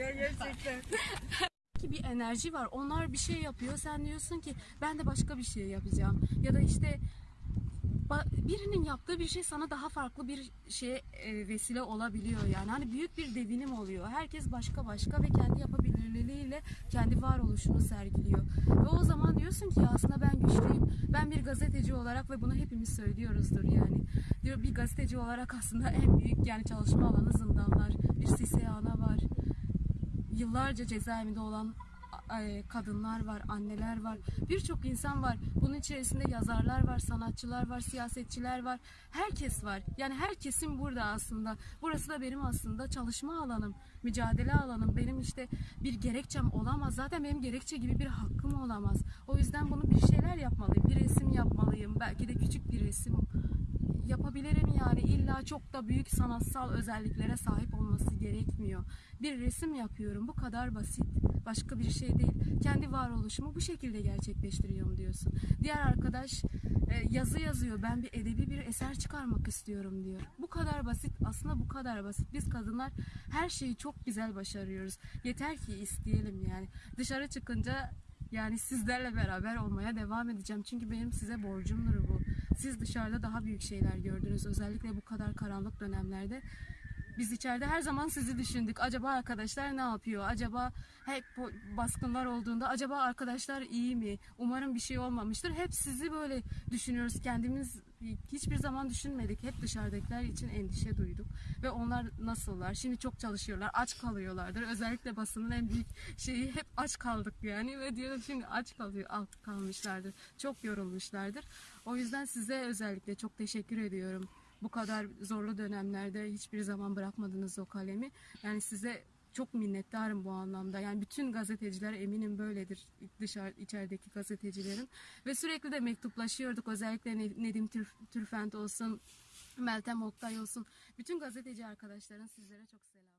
ya gerçekten. ki bir enerji var. Onlar bir şey yapıyor. Sen diyorsun ki ben de başka bir şey yapacağım. Ya da işte birinin yaptığı bir şey sana daha farklı bir şeye e, vesile olabiliyor yani. Hani büyük bir devinim oluyor. Herkes başka başka ve kendi yapabilirliğiyle kendi varoluşunu sergiliyor. Ve o zaman diyorsun ki aslında ben güçlüyüm. Ben bir gazeteci olarak ve bunu hepimiz söylüyoruzdur yani. Diyor bir gazeteci olarak aslında en büyük yani çalışma alanı zindanlar. Yıllarca cezaevinde olan e, kadınlar var, anneler var, birçok insan var. Bunun içerisinde yazarlar var, sanatçılar var, siyasetçiler var. Herkes var. Yani herkesin burada aslında. Burası da benim aslında çalışma alanım, mücadele alanım. Benim işte bir gerekçem olamaz. Zaten benim gerekçe gibi bir hakkım olamaz. O yüzden bunu bir şeyler yapmalıyım. Bir resim yapmalıyım. Belki de küçük bir resim yapabilirim yani illa çok da büyük sanatsal özelliklere sahip olması gerekmiyor. Bir resim yapıyorum bu kadar basit. Başka bir şey değil. Kendi varoluşumu bu şekilde gerçekleştiriyorum diyorsun. Diğer arkadaş e, yazı yazıyor. Ben bir edebi bir eser çıkarmak istiyorum diyor. Bu kadar basit. Aslında bu kadar basit. Biz kadınlar her şeyi çok güzel başarıyoruz. Yeter ki isteyelim yani. Dışarı çıkınca yani sizlerle beraber olmaya devam edeceğim. Çünkü benim size borcumdur bu. Siz dışarıda daha büyük şeyler gördünüz. Özellikle bu kadar karanlık dönemlerde. Biz içeride her zaman sizi düşündük. Acaba arkadaşlar ne yapıyor? Acaba hep baskınlar olduğunda acaba arkadaşlar iyi mi? Umarım bir şey olmamıştır. Hep sizi böyle düşünüyoruz. Kendimiz hiçbir zaman düşünmedik. Hep dışarıdakiler için endişe duyduk. Ve onlar nasıllar? Şimdi çok çalışıyorlar. Aç kalıyorlardır. Özellikle basının en büyük şeyi hep aç kaldık yani. Ve diyorum şimdi aç kalıyor, kalmışlardır. Çok yorulmuşlardır. O yüzden size özellikle çok teşekkür ediyorum. Bu kadar zorlu dönemlerde hiçbir zaman bırakmadınız o kalemi. Yani size çok minnettarım bu anlamda. Yani bütün gazeteciler eminim böyledir dışarı içerideki gazetecilerin ve sürekli de mektuplaşıyorduk. Özellikle Ne- Nedim Tür- Türfent olsun, Meltem Oktay olsun. Bütün gazeteci arkadaşların sizlere çok selam.